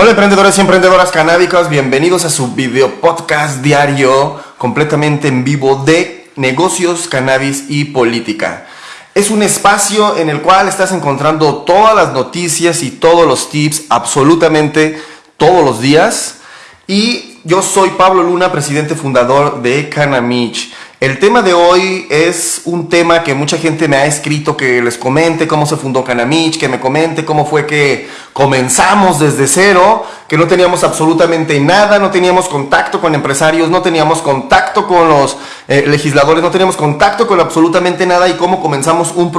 Hola emprendedores y emprendedoras canábicas, bienvenidos a su video podcast diario completamente en vivo de negocios, cannabis y política. Es un espacio en el cual estás encontrando todas las noticias y todos los tips absolutamente todos los días. Y yo soy Pablo Luna, presidente fundador de Canamich. El tema de hoy es un tema que mucha gente me ha escrito que les comente cómo se fundó Canamich, que me comente cómo fue que comenzamos desde cero, que no teníamos absolutamente nada, no teníamos contacto con empresarios, no teníamos contacto con los eh, legisladores, no teníamos contacto con absolutamente nada y cómo comenzamos un,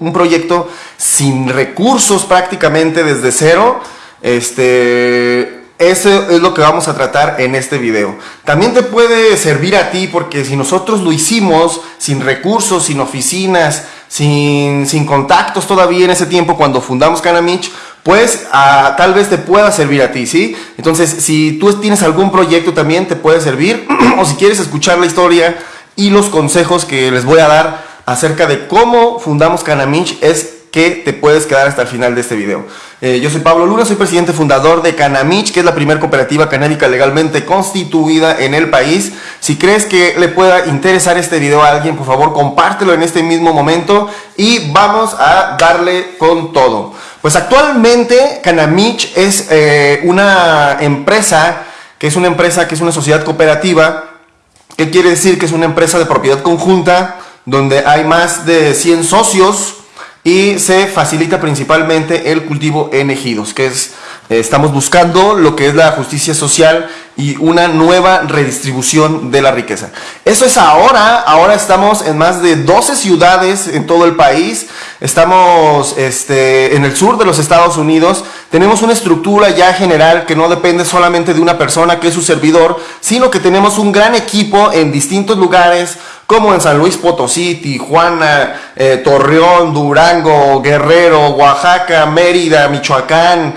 un proyecto sin recursos prácticamente desde cero. Este, eso es lo que vamos a tratar en este video. También te puede servir a ti porque si nosotros lo hicimos sin recursos, sin oficinas, sin, sin contactos todavía en ese tiempo cuando fundamos Canamich, pues ah, tal vez te pueda servir a ti, ¿sí? Entonces, si tú tienes algún proyecto también te puede servir o si quieres escuchar la historia y los consejos que les voy a dar acerca de cómo fundamos Canamich es que te puedes quedar hasta el final de este video. Eh, yo soy Pablo Luna, soy presidente fundador de Canamich, que es la primera cooperativa canábica legalmente constituida en el país. Si crees que le pueda interesar este video a alguien, por favor compártelo en este mismo momento y vamos a darle con todo. Pues actualmente Canamich es eh, una empresa, que es una empresa que es una sociedad cooperativa, que quiere decir que es una empresa de propiedad conjunta, donde hay más de 100 socios, y se facilita principalmente el cultivo en ejidos, que es, estamos buscando lo que es la justicia social y una nueva redistribución de la riqueza. Eso es ahora, ahora estamos en más de 12 ciudades en todo el país, estamos este, en el sur de los Estados Unidos, tenemos una estructura ya general que no depende solamente de una persona que es su servidor, sino que tenemos un gran equipo en distintos lugares, como en San Luis Potosí, Tijuana, eh, Torreón, Durango, Guerrero, Oaxaca, Mérida, Michoacán,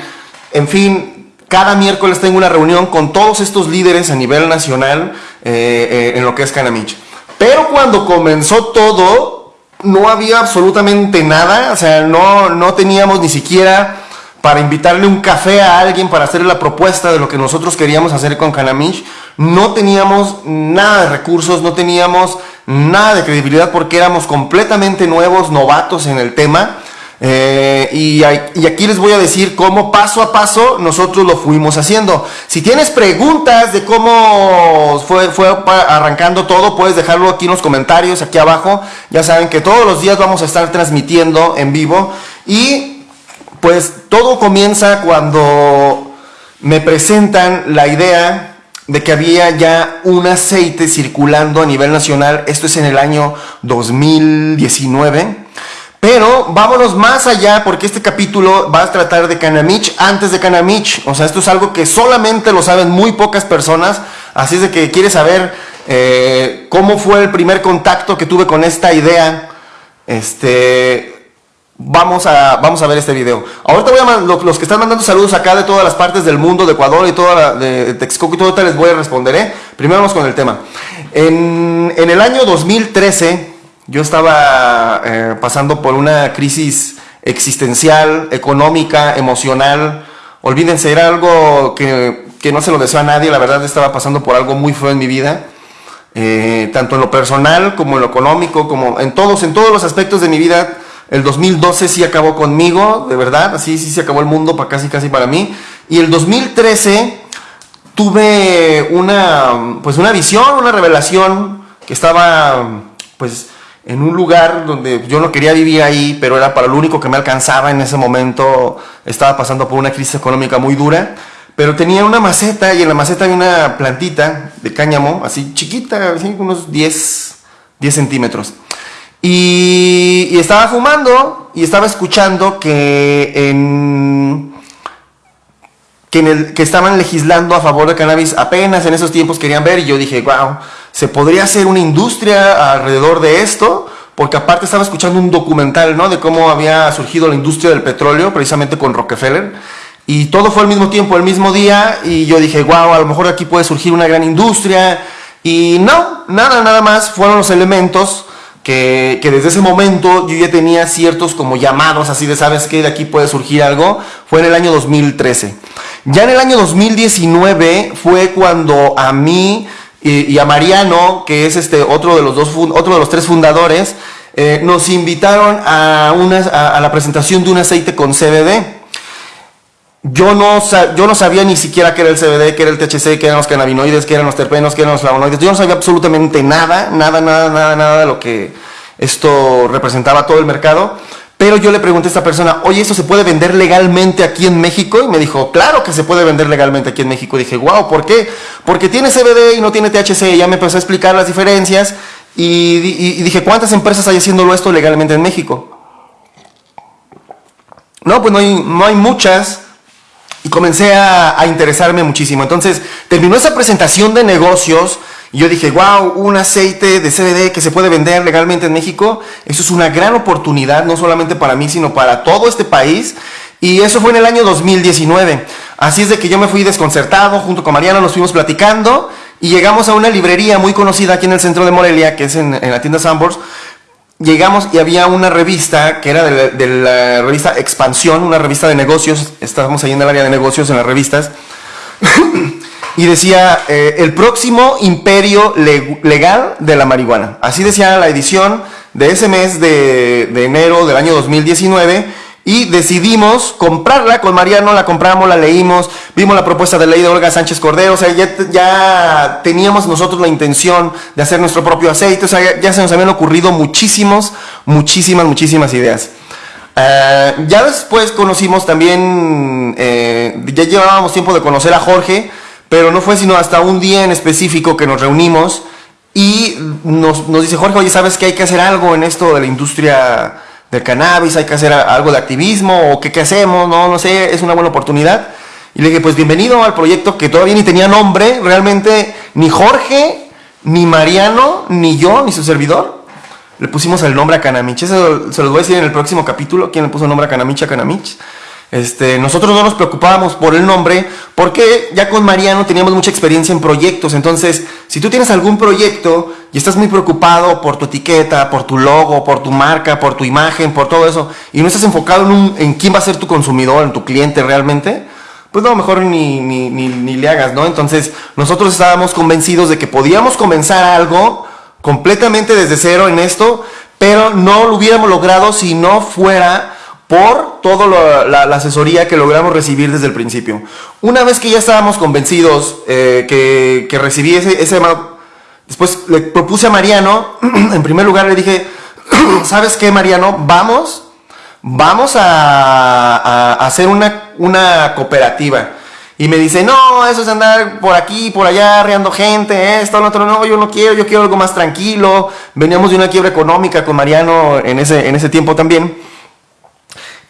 en fin, cada miércoles tengo una reunión con todos estos líderes a nivel nacional eh, eh, en lo que es Canamich. Pero cuando comenzó todo, no había absolutamente nada, o sea, no, no teníamos ni siquiera para invitarle un café a alguien para hacerle la propuesta de lo que nosotros queríamos hacer con Canamich. No teníamos nada de recursos, no teníamos nada de credibilidad porque éramos completamente nuevos, novatos en el tema. Eh, y, aquí les voy a decir cómo paso a paso nosotros lo fuimos haciendo. Si tienes preguntas de cómo fue, fue arrancando todo, puedes dejarlo aquí en los comentarios, aquí abajo. Ya saben que todos los días vamos a estar transmitiendo en vivo. Y pues todo comienza cuando me presentan la idea de que había ya un aceite circulando a nivel nacional. Esto es en el año 2019 pero vámonos más allá porque este capítulo va a tratar de Canamich antes de Canamich. O sea, esto es algo que solamente lo saben muy pocas personas. Así es de que quieres saber eh, cómo fue el primer contacto que tuve con esta idea. Este, vamos a, vamos a ver este video. Ahorita voy a los, que están mandando saludos acá de todas las partes del mundo, de Ecuador y toda de Texcoco y todo, les voy a responder. ¿eh? Primero vamos con el tema. En, en el año 2013 yo estaba eh, pasando por una crisis existencial, económica, emocional. Olvídense, era algo que, no se lo deseo a nadie. La verdad estaba pasando por algo muy feo en mi vida. Eh, tanto en lo personal como en lo económico, como en todos, en todos los aspectos de mi vida. El 2012 sí acabó conmigo, de verdad, así sí se acabó el mundo para casi casi para mí. Y el 2013 tuve una pues una visión, una revelación que estaba pues en un lugar donde yo no quería vivir ahí, pero era para lo único que me alcanzaba en ese momento. Estaba pasando por una crisis económica muy dura, pero tenía una maceta y en la maceta había una plantita de cáñamo, así chiquita, así unos 10, 10 centímetros. Y, estaba fumando y estaba escuchando que en que estaban legislando a favor de cannabis apenas en esos tiempos querían ver y yo dije, wow, se podría hacer una industria alrededor de esto, porque aparte estaba escuchando un documental, ¿no? De cómo había surgido la industria del petróleo, precisamente con Rockefeller. Y todo fue al mismo tiempo, el mismo día, y yo dije, wow, a lo mejor aquí puede surgir una gran industria. Y no, nada, nada más, fueron los elementos que, que, desde ese momento yo ya tenía ciertos como llamados así de, ¿sabes qué? De aquí puede surgir algo. Fue en el año 2013. Ya en el año 2019 fue cuando a mí y, a Mariano, que es este otro de los dos otro de los tres fundadores, eh, nos invitaron a, una, a, la presentación de un aceite con CBD. Yo no, yo no sabía ni siquiera qué era el CBD, qué era el THC, qué eran los cannabinoides, qué eran los terpenos, qué eran los flavonoides. Yo no sabía absolutamente nada, nada, nada, nada, nada de lo que esto representaba todo el mercado. Pero yo le pregunté a esta persona, oye, ¿esto se puede vender legalmente aquí en México? Y me dijo, claro que se puede vender legalmente aquí en México. Dije, wow, ¿por qué? Porque tiene CBD y no tiene THC. Y ya me empezó a explicar las diferencias. Y, dije, ¿cuántas empresas hay haciéndolo esto legalmente en México? No, pues no hay, muchas. Y comencé a interesarme muchísimo. Entonces, terminó esa presentación de negocios yo dije, wow, un aceite de CBD que se puede vender legalmente en México, eso es una gran oportunidad, no solamente para mí, sino para todo este país. Y eso fue en el año 2019. Así es de que yo me fui desconcertado, junto con Mariana nos fuimos platicando y llegamos a una librería muy conocida aquí en el centro de Morelia, que es en, la tienda Sambors. Llegamos y había una revista que era de de la revista Expansión, una revista de negocios. Estábamos ahí en el área de negocios en las revistas. Y decía eh, el próximo imperio legal de la marihuana. Así decía la edición de ese mes de, enero del año 2019 y decidimos comprarla con Mariano, la compramos, la leímos, vimos la propuesta de ley de Olga Sánchez Cordero, o sea, ya, teníamos nosotros la intención de hacer nuestro propio aceite, o sea, ya, se nos habían ocurrido muchísimos, muchísimas, muchísimas ideas. Eh, ya después conocimos también, eh, ya llevábamos tiempo de conocer a Jorge, pero no fue sino hasta un día en específico que nos reunimos y nos, dice Jorge, oye, ¿sabes que hay que hacer algo en esto de la industria del cannabis? ¿Hay que hacer algo de activismo? ¿O qué, hacemos? No, no sé, es una buena oportunidad. Y le dije, pues bienvenido al proyecto que todavía ni tenía nombre, realmente ni Jorge, ni Mariano, ni yo, ni su servidor. Le pusimos el nombre a Canamich. Eso se los voy a decir en el próximo capítulo, quién le puso el nombre a Canamich a Canamich. Este, nosotros no nos preocupábamos por el nombre porque ya con Mariano teníamos mucha experiencia en proyectos. Entonces, si tú tienes algún proyecto y estás muy preocupado por tu etiqueta, por tu logo, por tu marca, por tu imagen, por todo eso, y no estás enfocado en, quién va a ser tu consumidor, en tu cliente realmente, pues no, mejor ni, ni, ni, ni le hagas, ¿no? Entonces, nosotros estábamos convencidos de que podíamos comenzar algo completamente desde cero en esto, pero no lo hubiéramos logrado si no fuera por toda la, asesoría que logramos recibir desde el principio. Una vez que ya estábamos convencidos eh, que, que, recibí ese, ese... Después le propuse a Mariano, en primer lugar le dije, ¿sabes qué Mariano? Vamos, vamos a, hacer una, una cooperativa. Y me dice, no, eso es andar por aquí, por allá, arreando gente, esto, lo otro, no, yo no quiero, yo quiero algo más tranquilo. Veníamos de una quiebra económica con Mariano en ese, en ese tiempo también.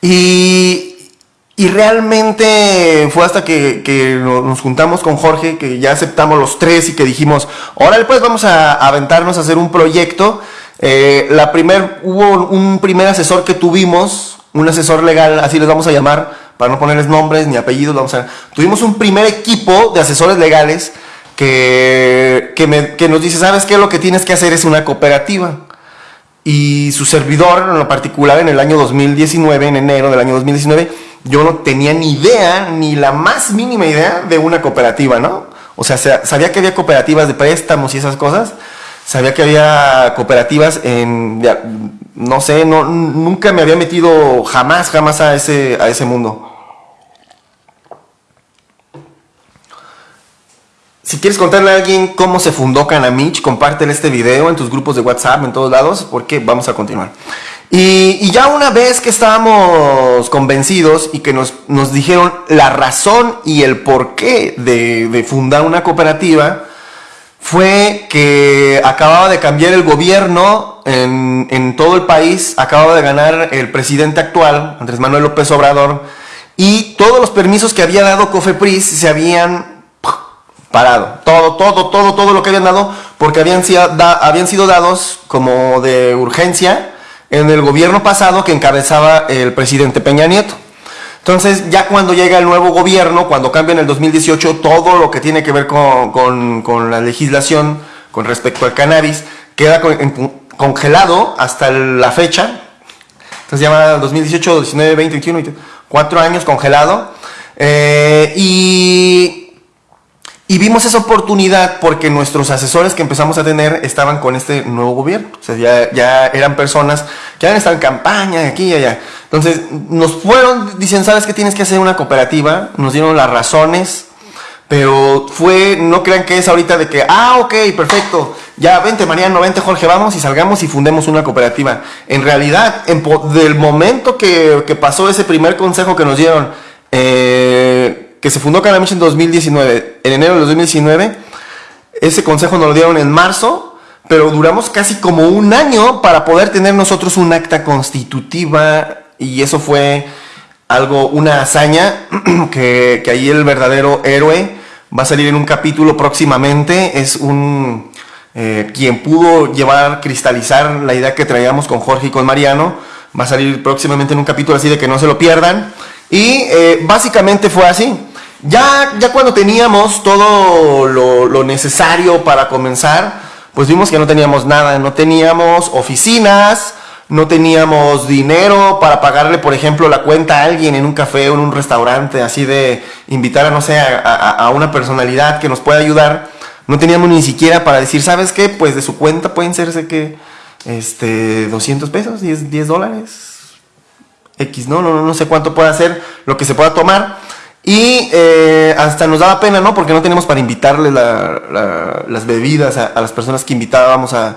Y, y realmente fue hasta que, nos juntamos con Jorge, que ya aceptamos los tres y que dijimos, ahora pues vamos a, aventarnos a hacer un proyecto. Eh, la primer, hubo un primer asesor que tuvimos, un asesor legal, así les vamos a llamar, para no ponerles nombres ni apellidos, vamos a, tuvimos un primer equipo de asesores legales que, que, que nos dice, ¿sabes qué? Lo que tienes que hacer es una cooperativa. Y su servidor, en lo particular, en el año 2019, en enero del año 2019, yo no tenía ni idea, ni la más mínima idea de una cooperativa, ¿no? O sea, sabía que había cooperativas de préstamos y esas cosas, sabía que había cooperativas en, no sé, no, nunca me había metido jamás, jamás a ese, a ese mundo. Si quieres contarle a alguien cómo se fundó Canamich, compártele este video en tus grupos de WhatsApp, en todos lados, porque vamos a continuar. Y, ya una vez que estábamos convencidos y que nos, nos dijeron la razón y el porqué de, de fundar una cooperativa, fue que acababa de cambiar el gobierno en, en, todo el país, acababa de ganar el presidente actual, Andrés Manuel López Obrador, y todos los permisos que había dado Cofepris se habían parado. Todo, todo, todo, todo lo que habían dado, porque habían sido, habían sido dados como de urgencia en el gobierno pasado que encabezaba el presidente Peña Nieto. Entonces, ya cuando llega el nuevo gobierno, cuando cambia en el 2018 todo lo que tiene que ver con, la legislación con respecto al cannabis, queda congelado hasta la fecha. Entonces, llama 2018, 19, 20, 21, cuatro años congelado. Eh, y y vimos esa oportunidad porque nuestros asesores que empezamos a tener estaban con este nuevo gobierno. O sea, ya, ya eran personas que han estado en campaña, aquí y allá. Entonces, nos fueron, dicen, ¿sabes que tienes que hacer una cooperativa? Nos dieron las razones, pero fue, no crean que es ahorita de que, ah, ok, perfecto, ya vente Mariano, vente Jorge, vamos y salgamos y fundemos una cooperativa. En realidad, en, del momento que, que pasó ese primer consejo que nos dieron, eh, que se fundó Canamich en 2019, en enero de 2019. Ese consejo nos lo dieron en marzo, pero duramos casi como un año para poder tener nosotros un acta constitutiva y eso fue algo, una hazaña que, ahí el verdadero héroe va a salir en un capítulo próximamente. Es un eh, quien pudo llevar, cristalizar la idea que traíamos con Jorge y con Mariano. Va a salir próximamente en un capítulo así de que no se lo pierdan. Y eh, básicamente fue así. Ya, ya cuando teníamos todo lo, necesario para comenzar, pues vimos que no teníamos nada, no teníamos oficinas, no teníamos dinero para pagarle, por ejemplo, la cuenta a alguien en un café o en un restaurante, así de invitar a, no sé, a, una personalidad que nos pueda ayudar. No teníamos ni siquiera para decir, ¿sabes qué? Pues de su cuenta pueden serse que, este, 200 pesos, 10, 10 dólares, X, ¿no? ¿no? No sé cuánto puede ser lo que se pueda tomar. Y eh, hasta nos daba pena, ¿no? Porque no teníamos para invitarle las bebidas a, las personas que invitábamos a,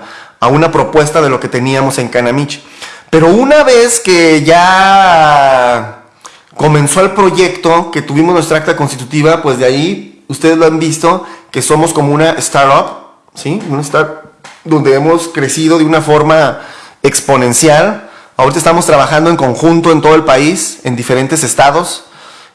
una propuesta de lo que teníamos en Canamich. Pero una vez que ya comenzó el proyecto, que tuvimos nuestra acta constitutiva, pues de ahí ustedes lo han visto, que somos como una startup, ¿sí? Una startup donde hemos crecido de una forma exponencial. Ahorita estamos trabajando en conjunto en todo el país, en diferentes estados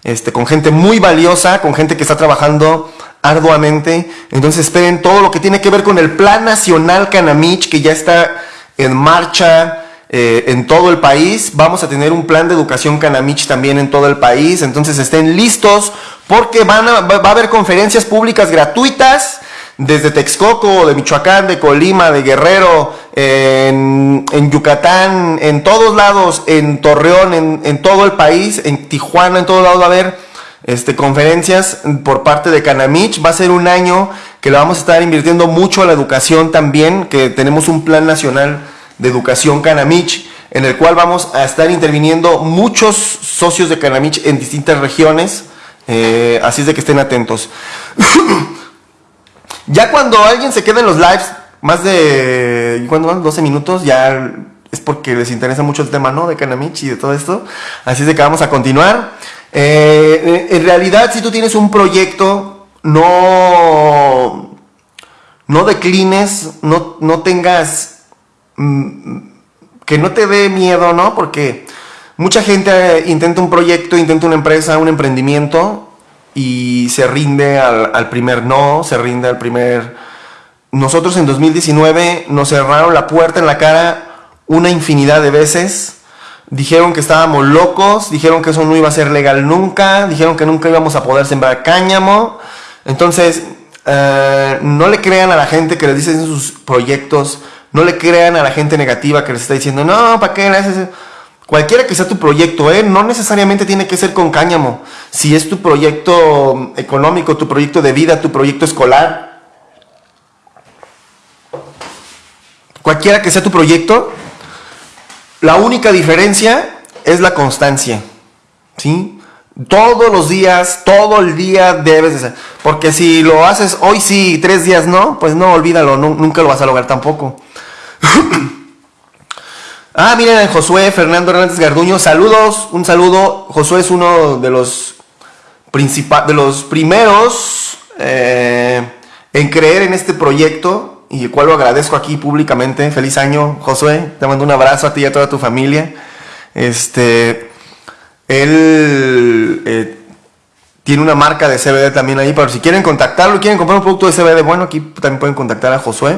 este, con gente muy valiosa, con gente que está trabajando arduamente. Entonces esperen todo lo que tiene que ver con el Plan Nacional Canamich, que ya está en marcha eh, en todo el país. Vamos a tener un plan de educación Canamich también en todo el país. Entonces estén listos porque van va a haber conferencias públicas gratuitas desde Texcoco, de Michoacán, de Colima, de Guerrero, en, Yucatán, en todos lados, en Torreón, en, todo el país, en Tijuana, en todos lados va a haber este, conferencias por parte de Canamich. Va a ser un año que le vamos a estar invirtiendo mucho a la educación también, que tenemos un plan nacional de educación Canamich, en el cual vamos a estar interviniendo muchos socios de Canamich en distintas regiones. Eh, así es de que estén atentos. Ya cuando alguien se queda en los lives más de, ¿cuándo van? 12 minutos, ya es porque les interesa mucho el tema, ¿no? De Canamich y de todo esto. Así es de que vamos a continuar. Eh, en realidad, si tú tienes un proyecto, no, no declines, no, no tengas, mm, que no te dé miedo, ¿no? Porque mucha gente intenta un proyecto, intenta una empresa, un emprendimiento y se rinde al, primer no, se rinde al primer... Nosotros en 2019 nos cerraron la puerta en la cara una infinidad de veces. Dijeron que estábamos locos, dijeron que eso no iba a ser legal nunca, dijeron que nunca íbamos a poder sembrar cáñamo. Entonces, eh, no le crean a la gente que les dice en sus proyectos, no le crean a la gente negativa que les está diciendo, no, ¿para qué le haces Cualquiera que sea tu proyecto, ¿eh? no necesariamente tiene que ser con cáñamo. Si es tu proyecto económico, tu proyecto de vida, tu proyecto escolar, cualquiera que sea tu proyecto, la única diferencia es la constancia. ¿Sí? Todos los días, todo el día debes de ser. Porque si lo haces hoy sí, tres días no, pues no, olvídalo, nunca lo vas a lograr tampoco. Ah, miren, Josué Fernando Hernández Garduño, saludos, un saludo. Josué es uno de los, de los primeros eh, en creer en este proyecto y el cual lo agradezco aquí públicamente. Feliz año, Josué. Te mando un abrazo a ti y a toda tu familia. Este, él eh, tiene una marca de CBD también ahí, pero si quieren contactarlo, quieren comprar un producto de CBD, bueno, aquí también pueden contactar a Josué.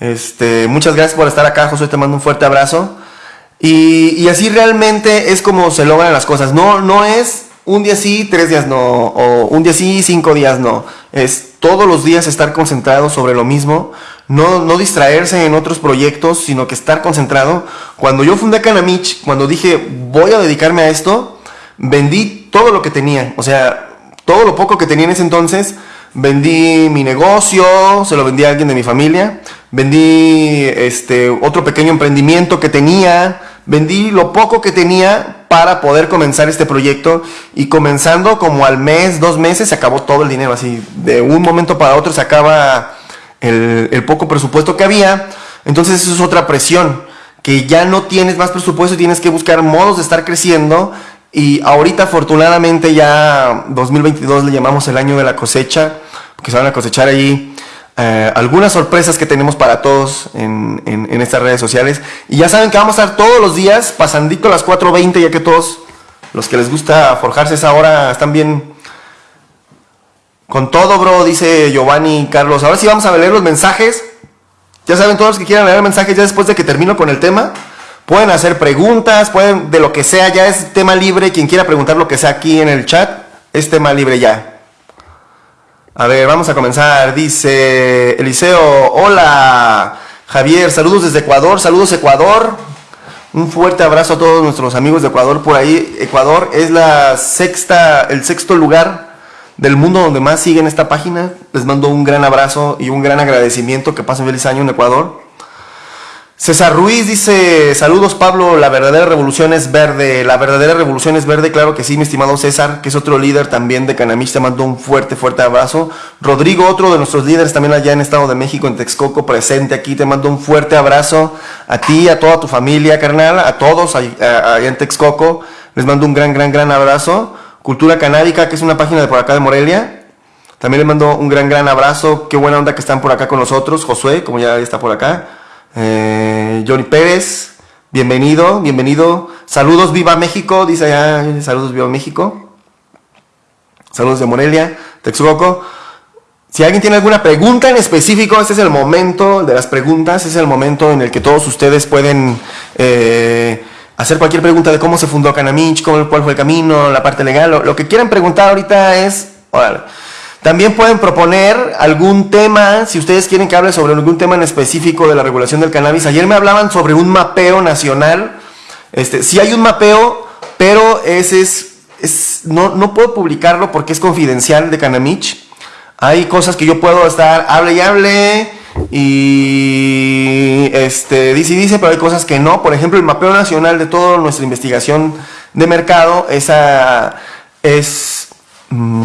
Este, muchas gracias por estar acá, José, te mando un fuerte abrazo. Y, así realmente es como se logran las cosas. No, no es un día sí, tres días no, o un día sí, cinco días no. Es todos los días estar concentrado sobre lo mismo, no, no distraerse en otros proyectos, sino que estar concentrado. Cuando yo fundé Canamich, cuando dije voy a dedicarme a esto, vendí todo lo que tenía, o sea, todo lo poco que tenía en ese entonces, vendí mi negocio, se lo vendí a alguien de mi familia, vendí este otro pequeño emprendimiento que tenía, vendí lo poco que tenía para poder comenzar este proyecto. Y comenzando como al mes, dos meses, se acabó todo el dinero, así de un momento para otro se acaba el, el poco presupuesto que había, entonces eso es otra presión, que ya no tienes más presupuesto y tienes que buscar modos de estar creciendo y ahorita afortunadamente ya 2022 le llamamos el año de la cosecha, porque se van a cosechar ahí eh, algunas sorpresas que tenemos para todos en, estas redes sociales. Y ya saben que vamos a estar todos los días pasandito a las 4.20, ya que todos los que les gusta forjarse esa hora están bien con todo, bro, dice Giovanni Carlos. Ahora sí vamos a leer los mensajes. Ya saben, todos los que quieran leer mensajes ya después de que termino con el tema. Pueden hacer preguntas, pueden de lo que sea, ya es tema libre. Quien quiera preguntar lo que sea aquí en el chat, es tema libre ya. A ver, vamos a comenzar. Dice Eliseo, hola Javier, saludos desde Ecuador, saludos Ecuador. Un fuerte abrazo a todos nuestros amigos de Ecuador por ahí. Ecuador es la sexta, el sexto lugar del mundo donde más siguen esta página. Les mando un gran abrazo y un gran agradecimiento. Que pasen feliz año en Ecuador. César Ruiz dice, saludos Pablo, la verdadera revolución es verde, la verdadera revolución es verde, claro que sí, mi estimado César, que es otro líder también de Canamich, te mando un fuerte, fuerte abrazo. Rodrigo, otro de nuestros líderes también allá en Estado de México, en Texcoco, presente aquí, te mando un fuerte abrazo a ti, a toda tu familia, carnal, a todos allá en Texcoco, les mando un gran, gran, gran abrazo. Cultura Canábica, que es una página de por acá de Morelia, también les mando un gran, gran abrazo, qué buena onda que están por acá con nosotros, Josué, como ya está por acá. Eh, Johnny Pérez, bienvenido, bienvenido. Saludos, viva México, dice allá, saludos, viva México. Saludos de Morelia, Texcoco. Si alguien tiene alguna pregunta en específico, este es el momento de las preguntas, es el momento en el que todos ustedes pueden eh, hacer cualquier pregunta de cómo se fundó Canamich, cuál fue el camino, la parte legal, lo, que quieran preguntar ahorita es... También pueden proponer algún tema, si ustedes quieren que hable sobre algún tema en específico de la regulación del cannabis. Ayer me hablaban sobre un mapeo nacional. Este, sí hay un mapeo, pero ese es, es no, no puedo publicarlo porque es confidencial de Canamich. Hay cosas que yo puedo estar, hable y hable, y este, dice y dice, pero hay cosas que no. Por ejemplo, el mapeo nacional de toda nuestra investigación de mercado, esa es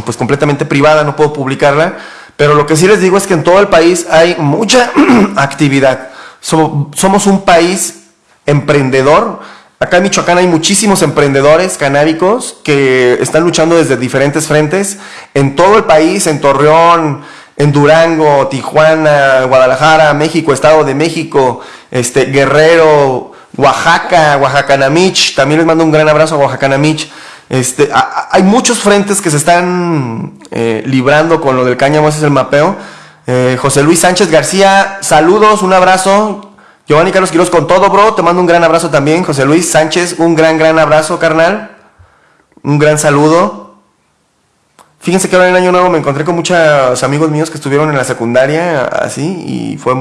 pues completamente privada, no puedo publicarla, pero lo que sí les digo es que en todo el país hay mucha actividad. Somos un país emprendedor. Acá en Michoacán hay muchísimos emprendedores canábicos que están luchando desde diferentes frentes en todo el país, en Torreón, en Durango, Tijuana, Guadalajara, México, Estado de México, este, Guerrero, Oaxaca, Oaxacanamich. También les mando un gran abrazo a Oaxacanamich. Este, hay muchos frentes que se están eh, librando con lo del cáñamo, ese es el mapeo. Eh, José Luis Sánchez García, saludos, un abrazo. Giovanni Carlos Quiroz con todo, bro. Te mando un gran abrazo también. José Luis Sánchez, un gran, gran abrazo, carnal. Un gran saludo. Fíjense que ahora en el año nuevo me encontré con muchos amigos míos que estuvieron en la secundaria, así, y fue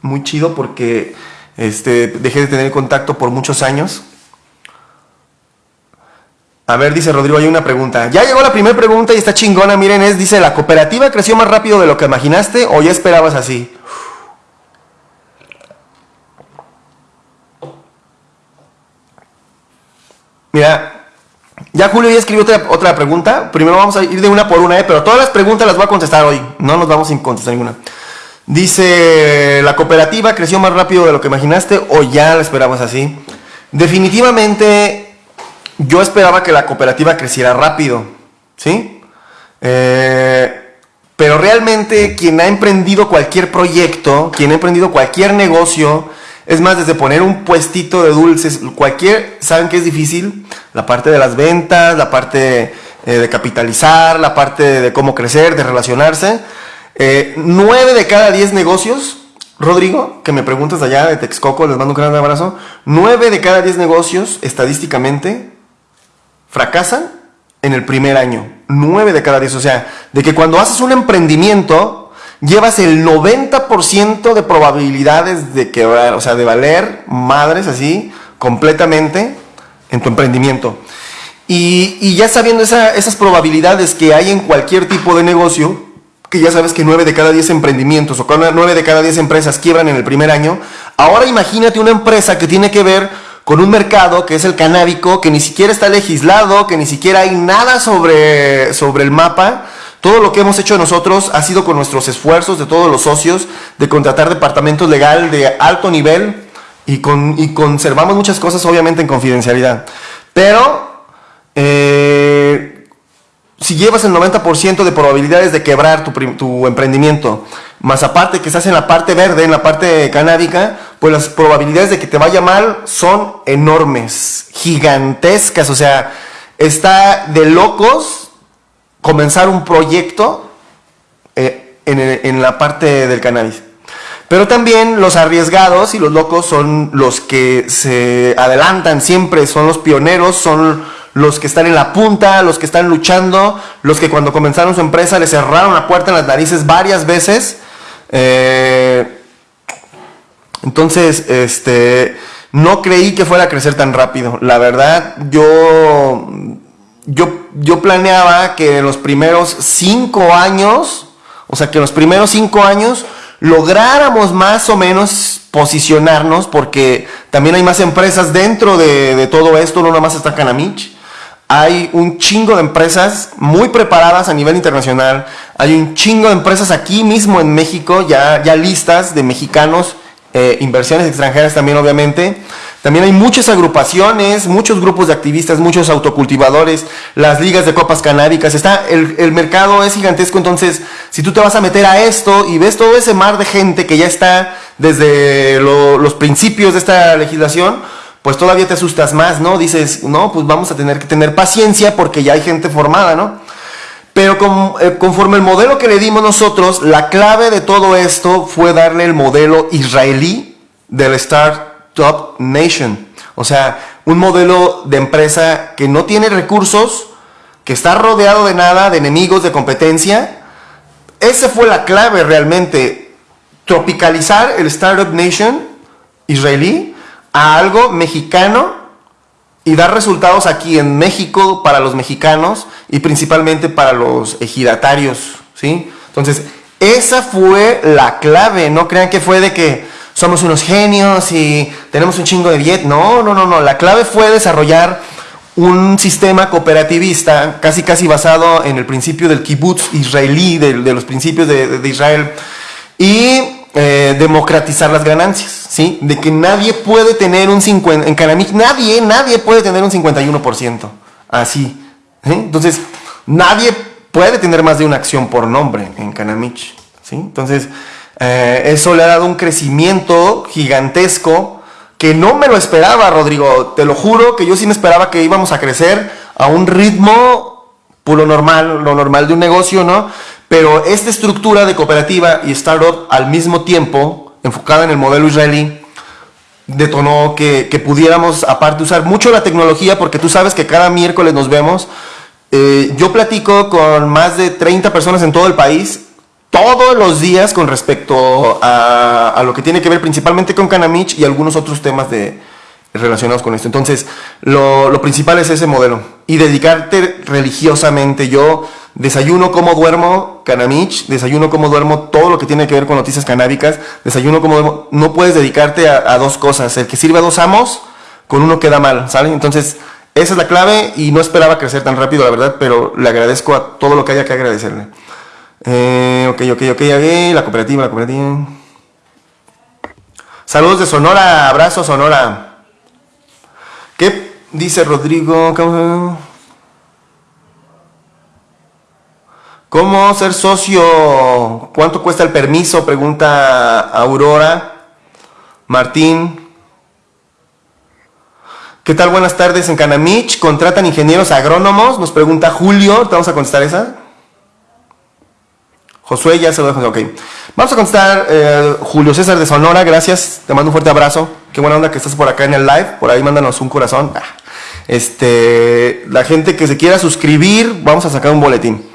muy chido porque este, dejé de tener contacto por muchos años. A ver, dice Rodrigo, hay una pregunta. Ya llegó la primera pregunta y está chingona. Miren, es, dice, ¿la cooperativa creció más rápido de lo que imaginaste o ya esperabas así? Mira, ya Julio ya escribió otra, pregunta. Primero vamos a ir de una por una, ¿eh? pero todas las preguntas las voy a contestar hoy. No nos vamos sin contestar ninguna. Dice, ¿la cooperativa creció más rápido de lo que imaginaste o ya la esperabas así? Definitivamente yo esperaba que la cooperativa creciera rápido, ¿sí? Eh, pero realmente quien ha emprendido cualquier proyecto, quien ha emprendido cualquier negocio, es más, desde poner un puestito de dulces, cualquier, ¿saben que es difícil? La parte de las ventas, la parte eh, de capitalizar, la parte de cómo crecer, de relacionarse. Eh, nueve de cada diez negocios, Rodrigo, que me preguntas allá de Texcoco, les mando un gran abrazo. Nueve de cada diez negocios, estadísticamente, fracasan en el primer año. 9 de cada 10. O sea, de que cuando haces un emprendimiento, llevas el 90% de probabilidades de quebrar, o sea, de valer madres así completamente en tu emprendimiento. Y, ya sabiendo esas probabilidades que hay en cualquier tipo de negocio, que ya sabes que 9 de cada 10 emprendimientos o 9 de cada 10 empresas quiebran en el primer año, ahora imagínate una empresa que tiene que ver con un mercado que es el canábico, que ni siquiera está legislado, que ni siquiera hay nada sobre, sobre el mapa. Todo lo que hemos hecho nosotros ha sido con nuestros esfuerzos de todos los socios, de contratar departamentos legal de alto nivel y, con, y conservamos muchas cosas obviamente en confidencialidad. Pero eh, si llevas el 90% de probabilidades de quebrar tu, emprendimiento, más aparte que estás en la parte verde, en la parte canábica, pues las probabilidades de que te vaya mal son enormes, gigantescas. O sea, está de locos comenzar un proyecto eh, en, en la parte del cannabis. Pero también los arriesgados y los locos son los que se adelantan siempre, son los pioneros, son los que están en la punta, los que están luchando, los que cuando comenzaron su empresa le cerraron la puerta en las narices varias veces. Eh, entonces, este, no creí que fuera a crecer tan rápido. La verdad, yo, yo, yo planeaba que en los primeros cinco años, o sea, que en los primeros cinco años lográramos más o menos posicionarnos, porque también hay más empresas dentro de, todo esto, no nomás está Canamich hay un chingo de empresas muy preparadas a nivel internacional. Hay un chingo de empresas aquí mismo en México, ya, ya listas de mexicanos, eh, inversiones extranjeras también obviamente. También hay muchas agrupaciones, muchos grupos de activistas, muchos autocultivadores, las ligas de copas canábicas. Está, el, mercado es gigantesco, entonces si tú te vas a meter a esto y ves todo ese mar de gente que ya está desde los principios de esta legislación, pues todavía te asustas más, ¿no? Dices, no, pues vamos a tener que tener paciencia porque ya hay gente formada, ¿no? Pero eh, conforme el modelo que le dimos nosotros, la clave de todo esto fue darle el modelo israelí del Startup Nation. O sea, un modelo de empresa que no tiene recursos, que está rodeado de nada, de enemigos, de competencia. Esa fue la clave realmente. Tropicalizar el Startup Nation israelí a algo mexicano y dar resultados aquí en México para los mexicanos y principalmente para los ejidatarios, ¿sí? Entonces, esa fue la clave, no crean que fue de que somos unos genios y tenemos un chingo de billete, no, no, no, no, la clave fue desarrollar un sistema cooperativista casi casi basado en el principio del kibbutz israelí, de, los principios de, de Israel. Y eh, democratizar las ganancias, ¿sí? De que nadie puede tener un 50, en Canamich nadie, nadie puede tener un 51%, así. Entonces, nadie puede tener más de una acción por nombre en Canamich, ¿sí? Entonces, eh, eso le ha dado un crecimiento gigantesco que no me lo esperaba, Rodrigo. Te lo juro que yo sí me esperaba que íbamos a crecer a un ritmo puro normal, lo normal de un negocio, ¿no? Pero esta estructura de cooperativa y startup al mismo tiempo, enfocada en el modelo israelí, detonó que, pudiéramos, aparte, usar mucho la tecnología, porque tú sabes que cada miércoles nos vemos. Eh, yo platico con más de 30 personas en todo el país, todos los días con respecto a, lo que tiene que ver principalmente con Canamich y algunos otros temas de, relacionados con esto. Entonces, lo, lo principal es ese modelo y dedicarte religiosamente. Yo Desayuno como duermo Canamich, desayuno como duermo todo lo que tiene que ver con noticias canábicas, desayuno como duermo. No puedes dedicarte a, dos cosas. El que sirve a dos amos, con uno queda mal, ¿sale? Entonces, esa es la clave y no esperaba crecer tan rápido, la verdad, pero le agradezco a todo lo que haya que agradecerle. Eh, ok, ok, ok, ok, la cooperativa, la cooperativa. Saludos de Sonora, abrazo Sonora. ¿Qué dice Rodrigo? ¿Cómo ser socio? ¿Cuánto cuesta el permiso? Pregunta Aurora. Martín. ¿Qué tal? Buenas tardes en Canamich. ¿Contratan ingenieros agrónomos? Nos pregunta Julio. ¿Te vamos a contestar esa? Josué ya se lo dejo. Ok. Vamos a contestar eh, Julio César de Sonora. Gracias. Te mando un fuerte abrazo. Qué buena onda que estás por acá en el live. Por ahí mándanos un corazón. Ah. Este, la gente que se quiera suscribir, vamos a sacar un boletín.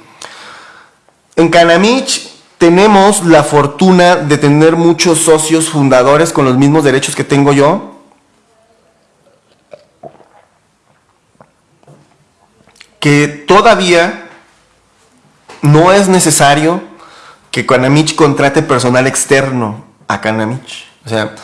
En Canamich tenemos la fortuna de tener muchos socios fundadores con los mismos derechos que tengo yo. que todavía no es necesario que Canamich contrate personal externo a Canamich. O sea,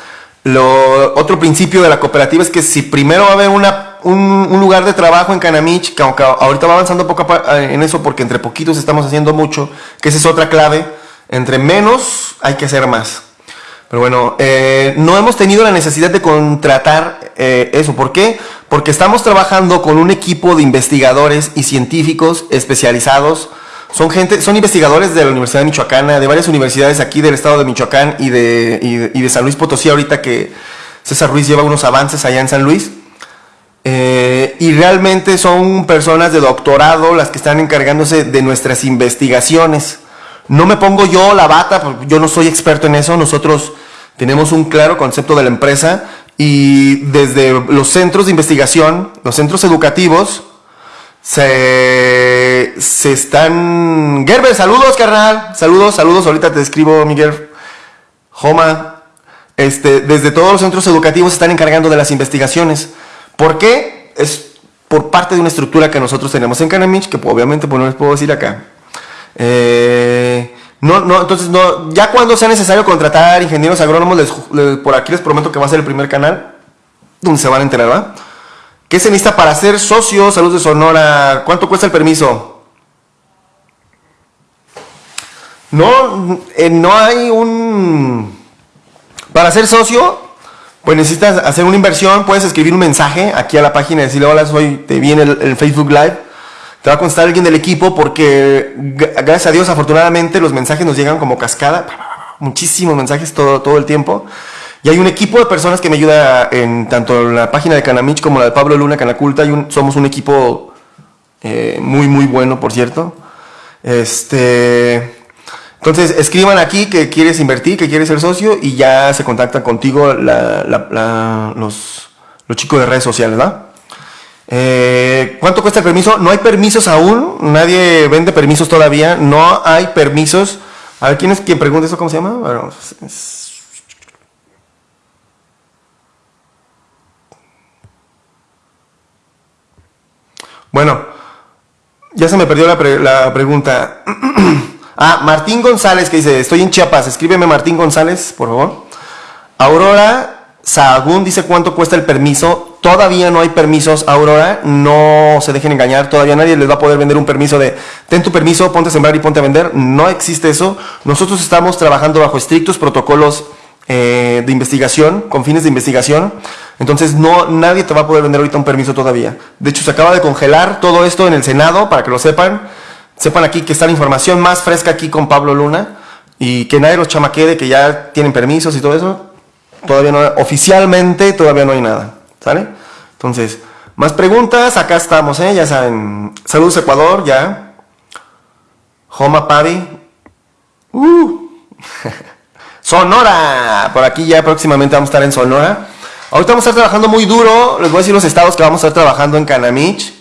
lo, otro principio de la cooperativa es que si primero va a haber una, un, lugar de trabajo en Canamich, que aunque ahorita va avanzando poco en eso porque entre poquitos estamos haciendo mucho, que esa es otra clave, entre menos hay que hacer más. Pero bueno, eh, no hemos tenido la necesidad de contratar eh, eso. ¿Por qué? Porque estamos trabajando con un equipo de investigadores y científicos especializados. Son gente, son investigadores de la Universidad Michoacana, de varias universidades aquí del estado de Michoacán y de, y de, San Luis Potosí, ahorita que César Ruiz lleva unos avances allá en San Luis. Eh, y realmente son personas de doctorado las que están encargándose de nuestras investigaciones. No me pongo yo la bata, porque yo no soy experto en eso. Nosotros tenemos un claro concepto de la empresa y desde los centros de investigación, los centros educativos, se, se están... Gerber, saludos, carnal. Saludos, saludos. Ahorita te escribo, Miguel. Joma. Este, desde todos los centros educativos se están encargando de las investigaciones. ¿Por qué? Es por parte de una estructura que nosotros tenemos en Canamich, que obviamente pues, no les puedo decir acá. Eh, no, no, entonces no, ya cuando sea necesario contratar ingenieros agrónomos, por aquí les prometo que va a ser el primer canal donde se van a enterar, ¿va? ¿Qué se necesita para ser socio? Salud de Sonora. ¿Cuánto cuesta el permiso? No, eh, no hay un... Para ser socio, pues necesitas hacer una inversión, puedes escribir un mensaje aquí a la página y decirle, hola, soy, te vi en el Facebook Live te va a contestar alguien del equipo porque gracias a Dios afortunadamente los mensajes nos llegan como cascada, muchísimos mensajes todo, todo el tiempo. Y hay un equipo de personas que me ayuda en tanto la página de Canamich como la de Pablo Luna, Canaculta. Y somos un equipo eh, muy, muy bueno, por cierto. Este, entonces, escriban aquí que quieres invertir, que quieres ser socio y ya se contactan contigo los, chicos de redes sociales, ¿verdad? Eh, ¿Cuánto cuesta el permiso? No hay permisos aún, nadie vende permisos todavía, no hay permisos. A ver, ¿quién es quien pregunta eso? ¿Cómo se llama? Bueno, ya se me perdió la, la pregunta. ah, Martín González que dice, estoy en Chiapas, escríbeme Martín González, por favor. Aurora Sahagún dice cuánto cuesta el permiso. Todavía no hay permisos, Aurora. No se dejen engañar. Todavía nadie les va a poder vender un permiso de ten tu permiso, ponte a sembrar y ponte a vender. No existe eso. Nosotros estamos trabajando bajo estrictos protocolos eh, de investigación, con fines de investigación. Entonces no, nadie te va a poder vender ahorita un permiso todavía. De hecho, se acaba de congelar todo esto en el Senado para que lo sepan. Sepan aquí que está la información más fresca aquí con Pablo Luna y que nadie los chamaquee de que ya tienen permisos y todo eso Todavía no, oficialmente todavía no hay nada, ¿sale? Entonces, más preguntas, acá estamos, ¿eh? Ya saben, saludos Ecuador, ya. Homa Pavi. Uh. Sonora, por aquí ya próximamente vamos a estar en Sonora. Ahorita vamos a estar trabajando muy duro, les voy a decir los estados que vamos a estar trabajando en Canamich.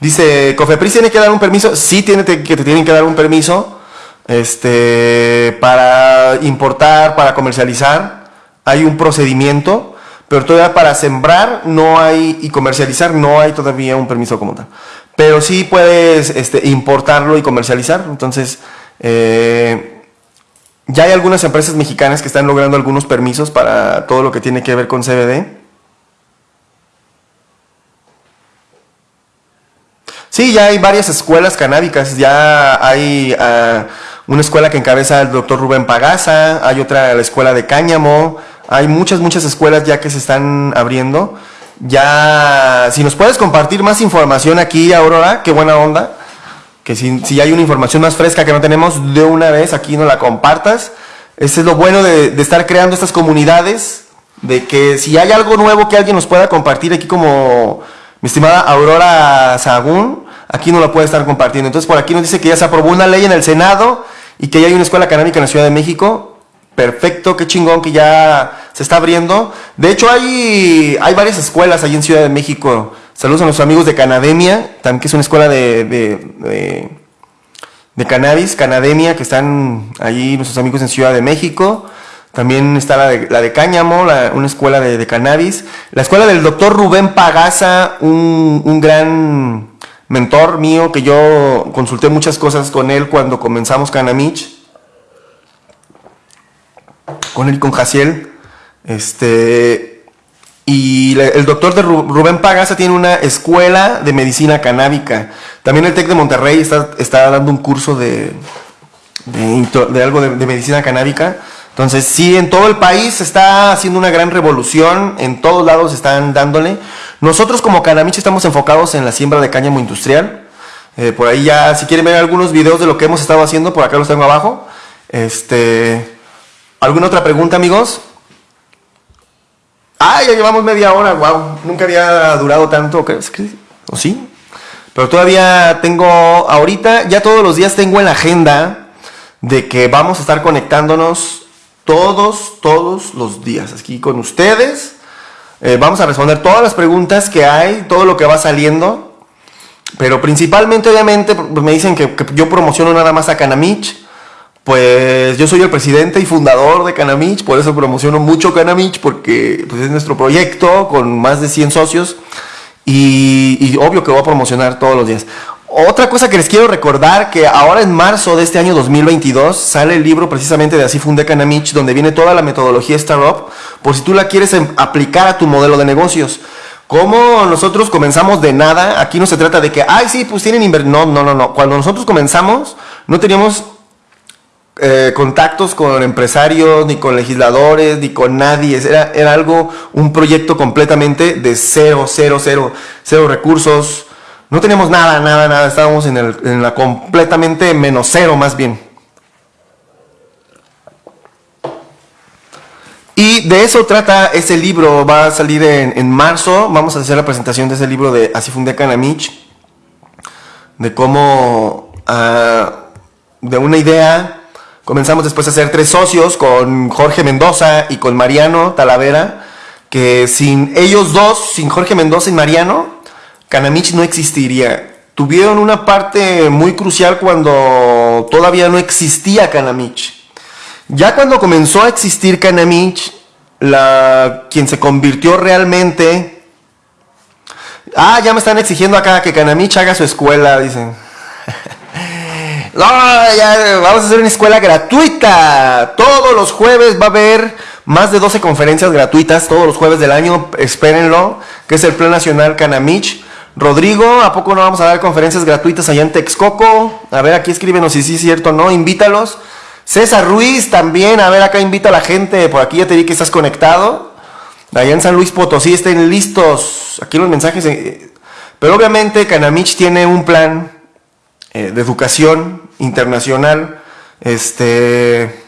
Dice, ¿Cofepris tiene que dar un permiso? Sí, tiene que te tienen que dar un permiso este, para importar, para comercializar, hay un procedimiento, pero todavía para sembrar no hay y comercializar no hay todavía un permiso como tal. Pero sí puedes este, importarlo y comercializar. Entonces, eh, ya hay algunas empresas mexicanas que están logrando algunos permisos para todo lo que tiene que ver con CBD. Sí, ya hay varias escuelas canábicas, ya hay... Uh, una escuela que encabeza el doctor Rubén Pagaza, hay otra, la escuela de Cáñamo, hay muchas, muchas escuelas ya que se están abriendo. Ya, si nos puedes compartir más información aquí, Aurora, qué buena onda. Que si, si hay una información más fresca que no tenemos, de una vez aquí no la compartas. Ese es lo bueno de, de estar creando estas comunidades, de que si hay algo nuevo que alguien nos pueda compartir aquí como mi estimada Aurora Sagún, aquí no la puede estar compartiendo. Entonces por aquí nos dice que ya se aprobó una ley en el Senado y que ya hay una escuela canábica en la Ciudad de México. Perfecto, qué chingón que ya se está abriendo. De hecho, hay, hay varias escuelas ahí en Ciudad de México. Saludos a nuestros amigos de Canademia, también que es una escuela de, de, de, cannabis, Canademia, que están allí nuestros amigos en Ciudad de México. También está la de, la de Cáñamo, una escuela de, cannabis. La escuela del doctor Rubén Pagaza, un, un gran mentor mío que yo consulté muchas cosas con él cuando comenzamos Canamich. Con él y con Jaciel. Este, y el doctor de Rubén Pagaza tiene una escuela de medicina canábica. También el TEC de Monterrey está, está dando un curso de, de, algo de, medicina canábica. Entonces, sí, en todo el país se está haciendo una gran revolución, en todos lados están dándole. Nosotros como Canamich estamos enfocados en la siembra de cáñamo industrial. Eh, por ahí ya, si quieren ver algunos videos de lo que hemos estado haciendo, por acá los tengo abajo. Este, ¿Alguna otra pregunta, amigos? Ah, ya llevamos media hora, wow. Nunca había durado tanto, ¿o sí? Pero todavía tengo, ahorita, ya todos los días tengo en la agenda de que vamos a estar conectándonos todos, todos los días aquí con ustedes. Eh, vamos a responder todas las preguntas que hay, todo lo que va saliendo. Pero principalmente, obviamente, me dicen que, yo promociono nada más a Canamich. Pues yo soy el presidente y fundador de Canamich, por eso promociono mucho Canamich, porque pues, es nuestro proyecto con más de 100 socios. Y, y, obvio que voy a promocionar todos los días. Otra cosa que les quiero recordar, que ahora en marzo de este año 2022 sale el libro precisamente de Así Fundé Canamich, donde viene toda la metodología Startup, por si tú la quieres em, aplicar a tu modelo de negocios. Como nosotros comenzamos de nada, aquí no se trata de que, ay, sí, pues tienen inversión. No, no, no, no. Cuando nosotros comenzamos, no teníamos eh, contactos con empresarios, ni con legisladores, ni con nadie. Era, era algo, un proyecto completamente de cero, cero, cero, cero recursos no teníamos nada, nada, nada. Estábamos en, el, en la completamente menos cero más bien. Y de eso trata ese libro. Va a salir en, marzo. Vamos a hacer la presentación de ese libro de Así fundé Canamich. De cómo, uh, de una idea, comenzamos después a ser tres socios con Jorge Mendoza y con Mariano Talavera. Que sin ellos dos, sin Jorge Mendoza y Mariano, Canamich no existiría. Tuvieron una parte muy crucial cuando todavía no existía Canamich. Ya cuando comenzó a existir Canamich, la, quien se convirtió realmente... Ah, ya me están exigiendo acá que Canamich haga su escuela, dicen. no, ya, vamos a hacer una escuela gratuita. Todos los jueves va a haber más de 12 conferencias gratuitas, todos los jueves del año, espérenlo, que es el Plan Nacional Canamich. Rodrigo, ¿a poco no vamos a dar conferencias gratuitas allá en Texcoco? A ver, aquí escríbenos si sí es cierto o no, invítalos. César Ruiz también, a ver, acá invita a la gente, por aquí ya te vi que estás conectado. Allá en San Luis Potosí estén listos. Aquí los mensajes. Eh, pero obviamente Canamich tiene un plan eh, de educación internacional. Este.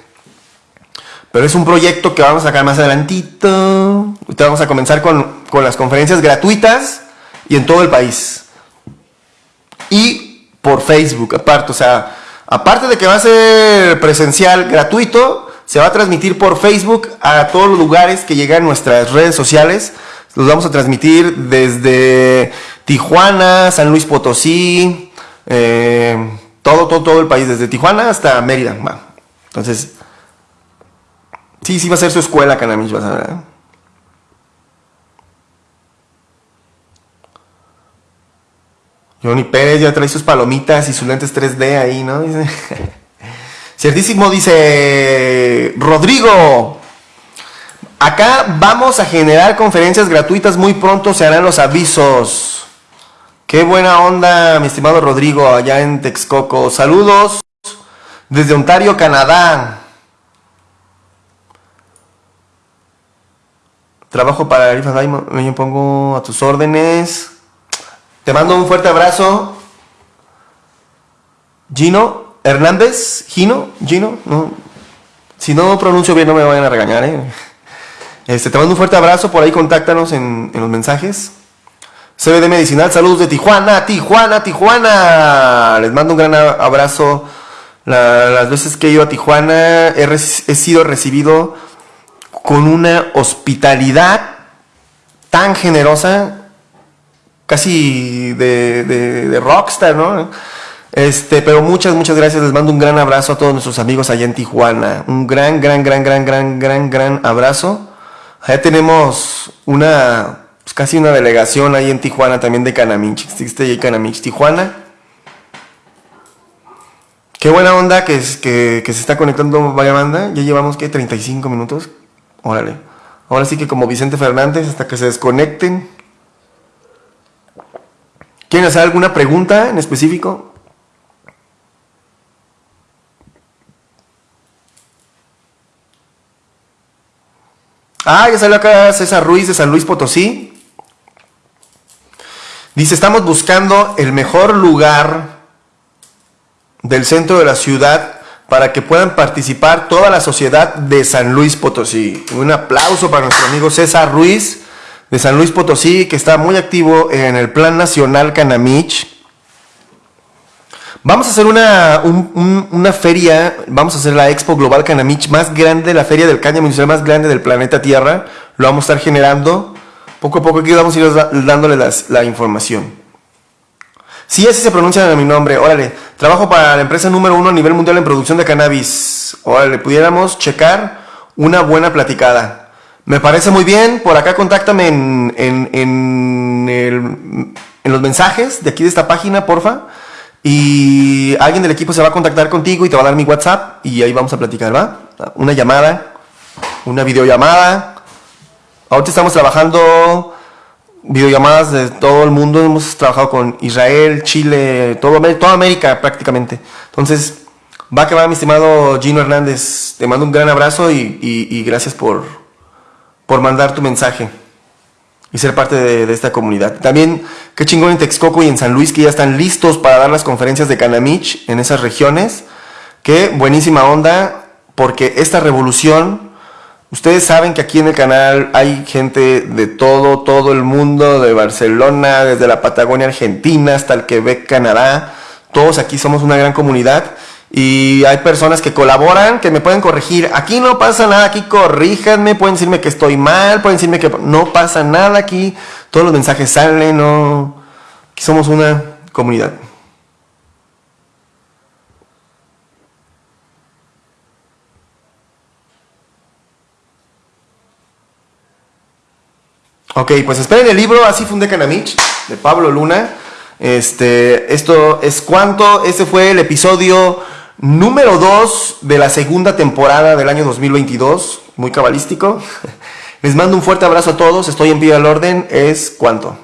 Pero es un proyecto que vamos a sacar más adelantito. Ahorita vamos a comenzar con, con las conferencias gratuitas y en todo el país. Y por Facebook, aparte, o sea, aparte de que va a ser presencial gratuito, se va a transmitir por Facebook a todos los lugares que llegan nuestras redes sociales. Los vamos a transmitir desde Tijuana, San Luis Potosí, eh, todo, todo, todo el país, desde Tijuana hasta Mérida. Entonces, sí, sí va a ser su escuela, Canamich, vas a ver. Johnny Pérez ya trae sus palomitas y sus lentes 3D ahí, ¿no? Ciertísimo dice Rodrigo. Acá vamos a generar conferencias gratuitas muy pronto, se harán los avisos. Qué buena onda, mi estimado Rodrigo, allá en Texcoco. Saludos desde Ontario, Canadá. Trabajo para Rifa me pongo a tus órdenes. Te mando un fuerte abrazo. Gino Hernández, Gino, Gino, no. Si no pronuncio bien no me vayan a regañar, ¿eh? Este, te mando un fuerte abrazo, por ahí contáctanos en, los mensajes. CBD Medicinal, saludos de Tijuana, Tijuana, Tijuana. Les mando un gran abrazo. las veces que he ido a Tijuana he sido recibido con una hospitalidad tan generosa casi de, de, rockstar, ¿no? Este, pero muchas, muchas gracias. Les mando un gran abrazo a todos nuestros amigos allá en Tijuana. Un gran, gran, gran, gran, gran, gran, gran abrazo. Allá tenemos una, pues casi una delegación ahí en Tijuana también de Canamich. Existe ahí Canamich, Tijuana. Qué buena onda que, que, que se está conectando vaya banda. Ya llevamos, ¿qué? 35 minutos. Órale. Ahora sí que como Vicente Fernández, hasta que se desconecten. ¿Quieren hacer alguna pregunta en específico? Ah, ya salió acá César Ruiz de San Luis Potosí. Dice, estamos buscando el mejor lugar del centro de la ciudad para que puedan participar toda la sociedad de San Luis Potosí. Un aplauso para nuestro amigo César Ruiz de San Luis Potosí, que está muy activo en el Plan Nacional Canamich. Vamos a hacer una, una feria, vamos a hacer la Expo Global Canamich más grande, la feria del caña municipal más grande del planeta Tierra. Lo vamos a estar generando. Poco a poco aquí vamos a ir dándole la información. Sí, así se pronuncia mi nombre. Órale, trabajo para la empresa número uno a nivel mundial en producción de cannabis. Órale, pudiéramos checar una buena platicada. Me parece muy bien. Por acá contáctame en, en, en, en los mensajes de aquí de esta página, porfa. Y alguien del equipo se va a contactar contigo y te va a dar mi WhatsApp y ahí vamos a platicar, ¿va? Una llamada, una videollamada. Ahorita estamos trabajando videollamadas de todo el mundo. Hemos trabajado con Israel, Chile, todo, toda América prácticamente. Entonces, va que va, mi estimado Gino Hernández. Te mando un gran abrazo y gracias por, por mandar tu mensaje y ser parte de, esta comunidad. También, qué chingón en Texcoco y en San Luis que ya están listos para dar las conferencias de Canamich en esas regiones. Qué buenísima onda, porque esta revolución, ustedes saben que aquí en el canal hay gente de todo, todo el mundo, de Barcelona, desde la Patagonia Argentina hasta el Quebec, Canadá. Todos aquí somos una gran comunidad y hay personas que colaboran, que me pueden corregir. Aquí no pasa nada, aquí corríjanme, pueden decirme que estoy mal, pueden decirme que no pasa nada aquí. Todos los mensajes salen, no. Aquí somos una comunidad. Ok, pues esperen el libro Así fundé Canamich de Pablo Luna. Este, esto es cuánto, ese fue el episodio número 2 de la segunda temporada del año 2022, muy cabalístico. Les mando un fuerte abrazo a todos, estoy en pie al orden, es cuánto.